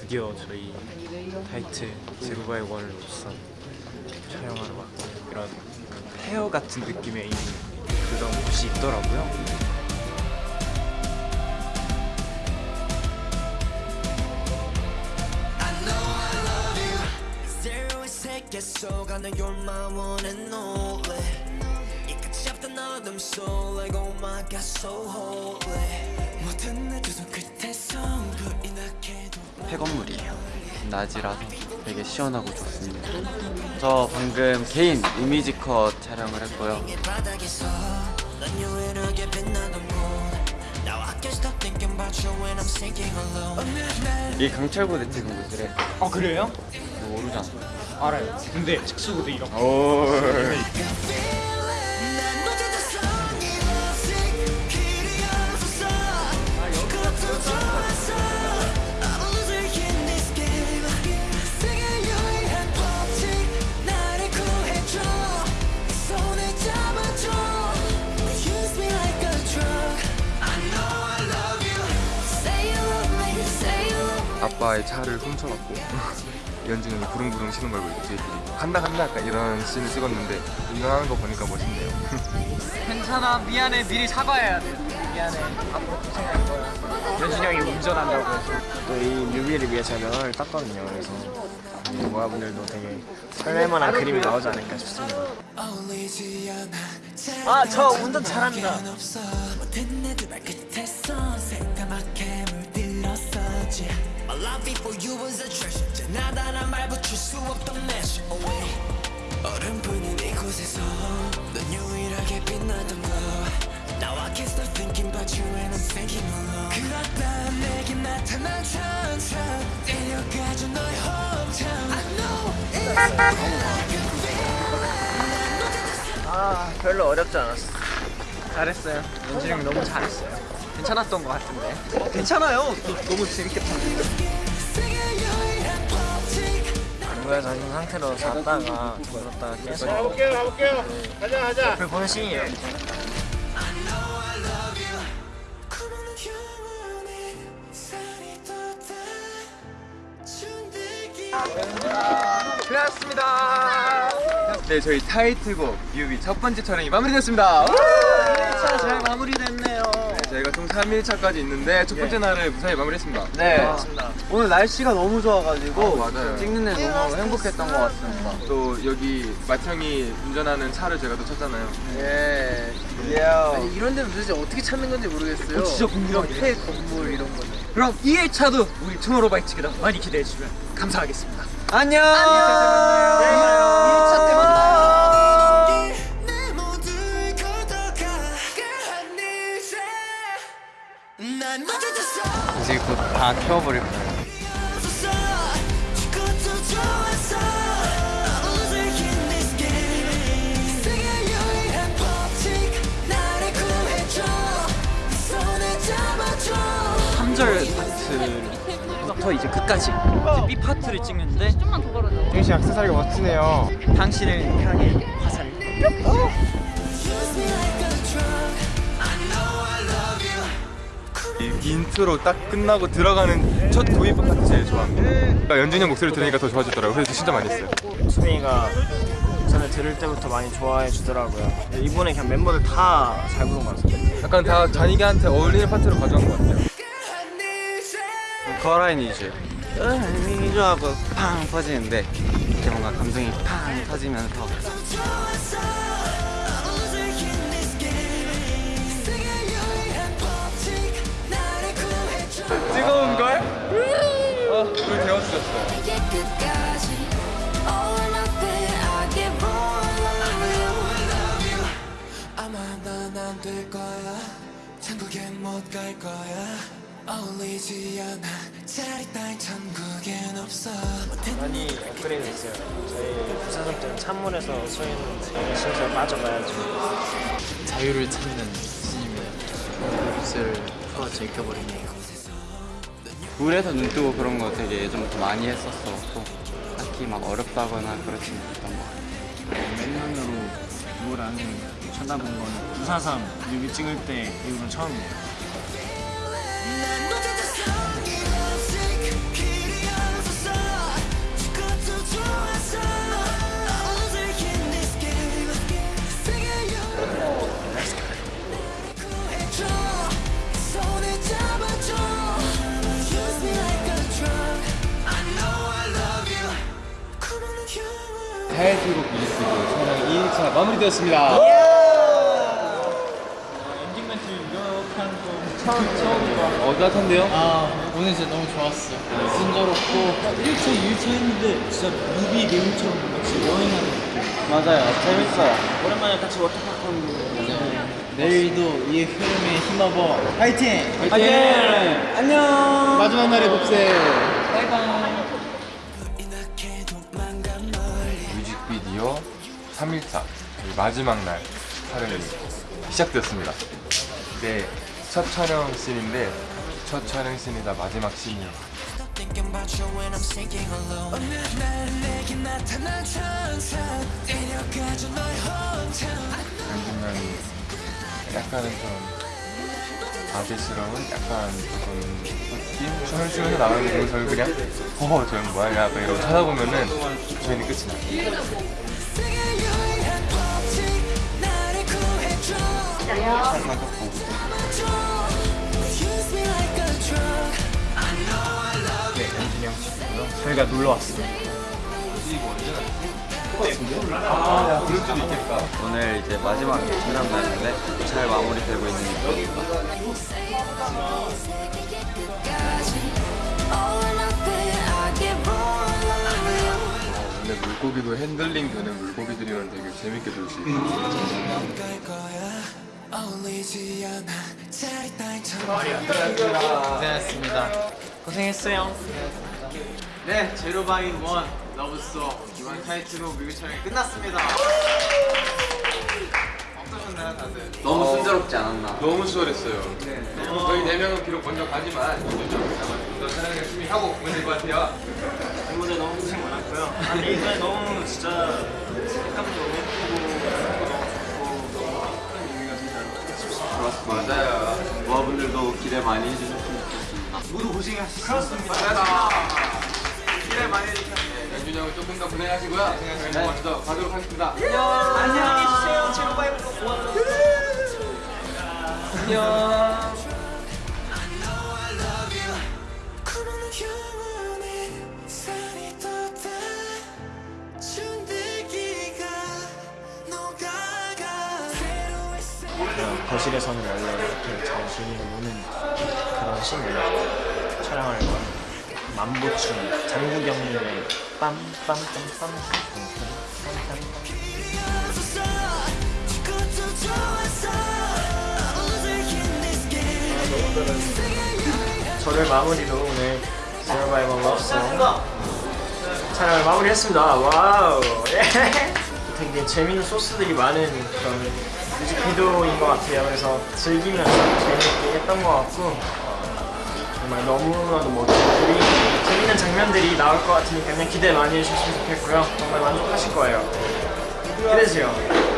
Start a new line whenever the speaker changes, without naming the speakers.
드디어 저희 타이트 제로바이 원을 우선 촬영하러 왔고요. 이런 헤어 같은 느낌의 이 그런 곳이 있더라고요.
속안에 You're my one and only 이 없던 어둠 속 Like oh my god so holy 모든 내 두손 끝에서 불이 나게도
폐건물이에요. 낮이라서 되게 시원하고 좋습니다. 저 방금 개인 이미지 컷 촬영을 했고요.
이 I'm
강철부대 찍은 곳이래.
아 그래요?
너 모르잖아.
알아요. 근데 특수부대 이런 거.
아빠의 차를 훔쳐갖고 연진이 형이 부릉부릉 쉬는 걸 보고 저희끼리 간다 간다 약간 이런 씬을 찍었는데 운전하는 거 보니까 멋있네요
괜찮아 미안해 미리 사과해야 돼. 미안해 앞으로 고생할 거야. 연준이 형이 운전한다고 해서.
또이 뮤비를 위해 촬영을 땄거든요. 그래서 모아분들도 되게 설렐만한 그림이 나오지 않을까 싶습니다. 아, 저 운전 잘합니다.
물들었었지 My love before you was a treasure 지나다란 말 붙일 수 없던 measure away 얼음뿐인 이곳에서 넌 유일하게 빛나던 거 Now I can't stop thinking about you and I'm thinking alone 그렇다 내게 나타난 천천 데려가줘 너의 hometown I know it's like a
아, 별로 어렵지 않았어.
잘했어요. 형이 너무 잘했어요. 괜찮았던 것 같은데. 어, 괜찮아요. 또 너무 재밌게 봤는데.
안구에서 있는 상태로 잤다가 들었다가 깨서 가볼게요, 가볼게요. 가자, 가자. 옆을 보는 씬이에요.
고맙습니다.
네 저희 타이틀곡 뮤비 첫 번째 촬영이 마무리됐습니다 우!
1차 잘 마무리됐네요.
네, 저희가 총 3일차까지 있는데 첫 번째 날을 무사히 마무리했습니다
네.
맞습니다.
오늘 날씨가 너무 좋아가지고
어, 맞아요.
찍는 데 너무 행복했던 것 같습니다.
또 여기 마청이 운전하는 차를 제가 또 탔잖아요
예. 예.
아니, 이런 데는 도대체 어떻게 찾는 건지 모르겠어요.
진짜 궁금하네.
폐 건물 이런 거는.
그럼 2일차도 우리 투모로우바이투게더 많이 기대해 주시면 감사하겠습니다.
안녕.
안녕.
2차
네 손을 잡아줘
3절 파트부터 이제 끝까지 이제 B 파트를 찍는데
정신 악세사리가 멋지네요.
당신을 향해 화살을
이 인트로 딱 끝나고 들어가는 첫 도입 파트 제일 좋아합니다 그러니까 연준이 형 목소리 들으니까 더 좋아지더라고요 그래서 진짜 많이 했어요
수빈이가 전에 들을 때부터 많이 좋아해 주더라고요. 이번에 그냥 멤버들 다 잘 부른 것 같아요.
약간 다 자기한테 어울리는 파트로 가져간 것 같아요
한 이제
커라인 이즈. 이즈하고 팡 터지는데 이렇게 뭔가 감정이 팡 터지면서
어,
우리 데워주셨어
이게 끝까지 All or nothing I give all I love you 아마 난안될 거야 천국엔 못 갈 거야 어울리지 않아 자리 따윈 천국엔 없어
많이 업그레이드 됐어요. 저희 때는 찬물에서 서 있는데 진짜 빠져봐야지.
자유를 찾는 신입니다. 붓을 풀어 제껴버리네요.
물에서 눈 뜨고 그런 거 되게 예전부터 많이 했었어. 딱히 막 어렵다거나 그렇지 못했던 것 같아.
맨눈으로 물 안에 쳐다본 건 부사선 뮤비 찍을 때 이후로 처음이에요.
2일차 마무리되었습니다.
엔딩 멘트 이렇게 하는 거 처음.
어, 따뜻한데요?
아 오늘 진짜 너무 좋았어. 순조롭고 1차 2일차 했는데 진짜 뮤비 내용처럼 같이 여행하는 느낌.
맞아요. 재밌어요. 오랜만에 같이 워터파크 하는 거.
내일도 이 흐름에 힘입어 화이팅!
화이팅! 안녕.
마지막 날의 복세.
이나게
3일차 마지막 날 촬영이 시작되었습니다. 네, 첫 촬영 씬인데 첫 촬영 씬이다 마지막 씬이요.
Hometown
연준양이 약간은 좀 아재스러운 약간 조금 느낌? 춤을 추면서 나가는 거 저희 그냥 허허 저는 뭐야 약간 이러고 쳐다보면은 저희는 끝이 나요.
저희가 놀러
있겠다.
오늘 이제 마지막 촬영 날인데 잘 마무리되고 있는
근데 물고기도 핸들링 되는 물고기들이랑 되게 재밌게 놀 수 있어요.
어울리지 않아 자리 따위처럼
고생했습니다.
고생했어요.
네, zero by one love song 이번 타이틀곡 뮤비 촬영이 끝났습니다. 어떠셨나요, 다들?
너무 순조롭지 않았나?
너무 수월했어요. 저희 네 명은 비록 먼저 가지만 좀더 촬영을 열심히 하고 보면 될 것 같아요.
멤버들 너무 고생 많았고요. 아니 이번에 너무 진짜 예 싶습니다.
맞아요. 모아분들도 기대 많이 해주셨으면 좋겠습니다.
모두 고생하셨습니다. 기대 많이 해주셨습니다.
연준이 형은 조금 더 고생하시고요. 저희는 먼저 가도록 하겠습니다.
안녕히 계세요, 제로바인 원. 안녕.
세
거실에서는 원래 이렇게 정신이 노는 그런 씬을 촬영할 거예요. 만보춤, 장구경님의 빰빰빰빰 저를 마무리로 오늘 제로바이벌 러브송 촬영을 마무리했습니다. 와우. 예. 되게 재밌는 소스들이 많은 그런 뮤직비디오인 것 같아요. 그래서 즐기면서 재밌게 했던 것 같고 어, 정말 너무나도 멋지고 재밌는 장면들이 나올 것 같으니까 그냥 기대 많이 해주셨으면 좋겠고요. 정말 만족하실 거예요. 기대해주세요. 안녕.